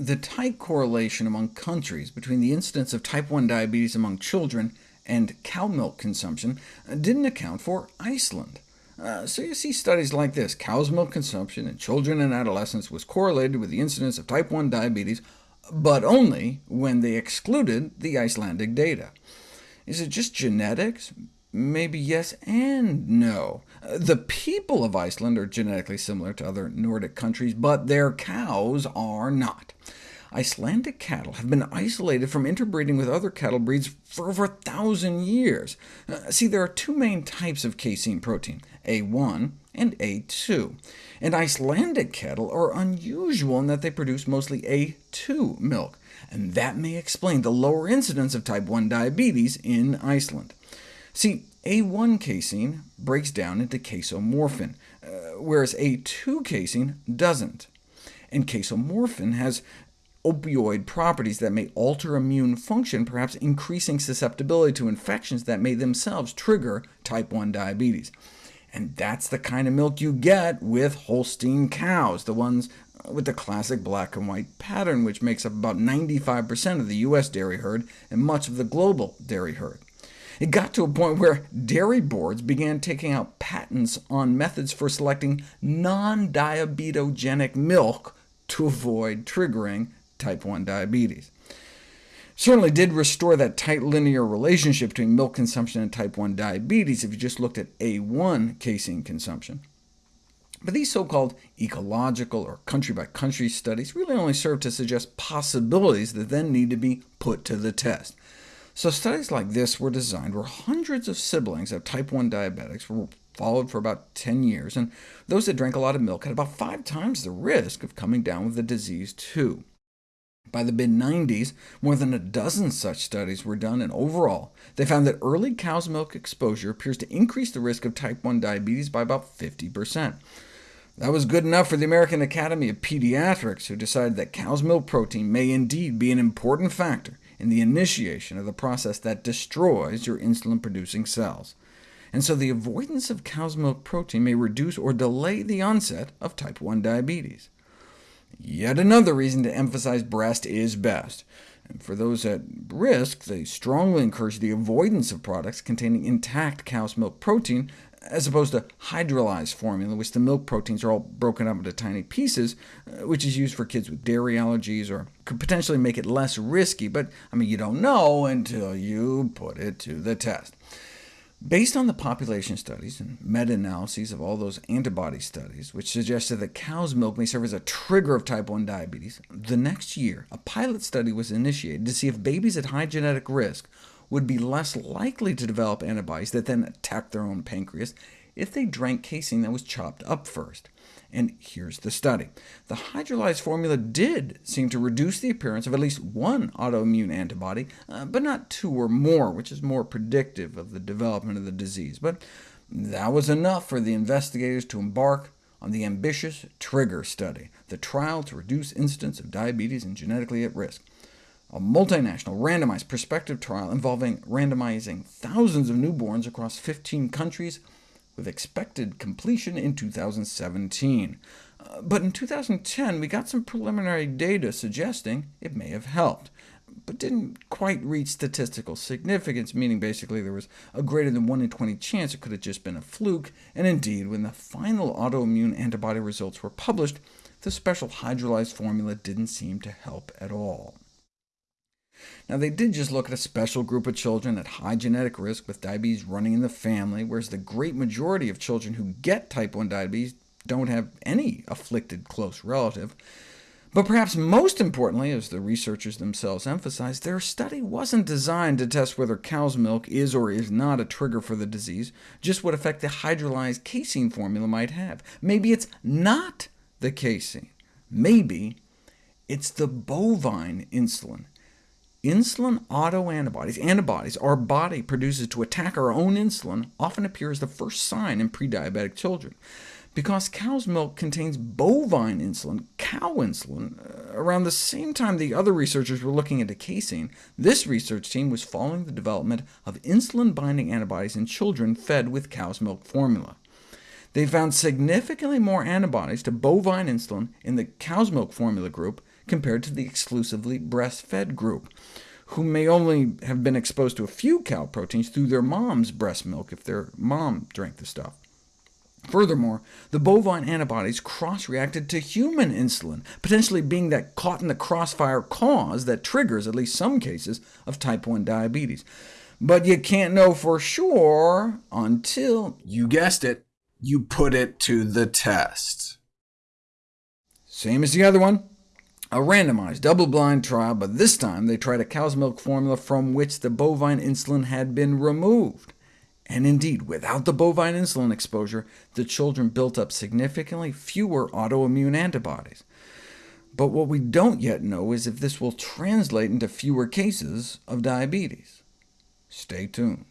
The tight correlation among countries between the incidence of type 1 diabetes among children and cow milk consumption didn't account for Iceland. Uh, so you see studies like this. Cow's milk consumption in children and adolescents was correlated with the incidence of type 1 diabetes, but only when they excluded the Icelandic data. Is it just genetics? Maybe yes and no. The people of Iceland are genetically similar to other Nordic countries, but their cows are not. Icelandic cattle have been isolated from interbreeding with other cattle breeds for over a thousand years. Uh, see, there are two main types of casein protein, A1 and A2, and Icelandic cattle are unusual in that they produce mostly A2 milk, and that may explain the lower incidence of type 1 diabetes in Iceland. See, A1 casein breaks down into casomorphin, uh, whereas A2 casein doesn't. And casomorphin has opioid properties that may alter immune function, perhaps increasing susceptibility to infections that may themselves trigger type 1 diabetes. And that's the kind of milk you get with Holstein cows, the ones with the classic black and white pattern, which makes up about 95% of the U.S. dairy herd and much of the global dairy herd. It got to a point where dairy boards began taking out patents on methods for selecting non-diabetogenic milk to avoid triggering type 1 diabetes. Certainly did restore that tight linear relationship between milk consumption and type 1 diabetes if you just looked at A1 casein consumption. But these so-called ecological or country-by-country -country studies really only serve to suggest possibilities that then need to be put to the test. So studies like this were designed where hundreds of siblings of type 1 diabetics were followed for about 10 years, and those that drank a lot of milk had about five times the risk of coming down with the disease too. By the mid-90s, more than a dozen such studies were done, and overall, they found that early cow's milk exposure appears to increase the risk of type 1 diabetes by about 50%. That was good enough for the American Academy of Pediatrics, who decided that cow's milk protein may indeed be an important factor in the initiation of the process that destroys your insulin-producing cells. And so the avoidance of cow's milk protein may reduce or delay the onset of type 1 diabetes. Yet another reason to emphasize breast is best. And for those at risk, they strongly encourage the avoidance of products containing intact cow's milk protein, as opposed to hydrolyzed formula, which the milk proteins are all broken up into tiny pieces, uh, which is used for kids with dairy allergies, or could potentially make it less risky, but I mean, you don't know until you put it to the test. Based on the population studies and meta-analyses of all those antibody studies, which suggested that cow's milk may serve as a trigger of type 1 diabetes, the next year a pilot study was initiated to see if babies at high genetic risk would be less likely to develop antibodies that then attack their own pancreas if they drank casein that was chopped up first. And here's the study. The hydrolyzed formula did seem to reduce the appearance of at least one autoimmune antibody, uh, but not two or more, which is more predictive of the development of the disease. But that was enough for the investigators to embark on the ambitious TRIGR study, the trial to reduce incidence of diabetes in genetically at risk a multinational, randomized prospective trial involving randomizing thousands of newborns across 15 countries with expected completion in 2017. Uh, but in 2010, we got some preliminary data suggesting it may have helped, but didn't quite reach statistical significance, meaning basically there was a greater than 1 in 20 chance it could have just been a fluke, and indeed, when the final autoimmune antibody results were published, the special hydrolyzed formula didn't seem to help at all. Now, they did just look at a special group of children at high genetic risk with diabetes running in the family, whereas the great majority of children who get type 1 diabetes don't have any afflicted close relative. But perhaps most importantly, as the researchers themselves emphasized, their study wasn't designed to test whether cow's milk is or is not a trigger for the disease, just what effect the hydrolyzed casein formula might have. Maybe it's not the casein. Maybe it's the bovine insulin Insulin autoantibodies, antibodies our body produces to attack our own insulin, often appear as the first sign in pre-diabetic children. Because cow's milk contains bovine insulin, cow insulin, uh, around the same time the other researchers were looking into casein, this research team was following the development of insulin-binding antibodies in children fed with cow's milk formula. They found significantly more antibodies to bovine insulin in the cow's milk formula group compared to the exclusively breastfed group, who may only have been exposed to a few cow proteins through their mom's breast milk if their mom drank the stuff. Furthermore, the bovine antibodies cross-reacted to human insulin, potentially being that caught-in-the-crossfire cause that triggers at least some cases of type 1 diabetes. But you can't know for sure until, you guessed it, you put it to the test. Same as the other one, a randomized, double-blind trial, but this time they tried a cow's milk formula from which the bovine insulin had been removed. And indeed, without the bovine insulin exposure, the children built up significantly fewer autoimmune antibodies. But what we don't yet know is if this will translate into fewer cases of diabetes. Stay tuned.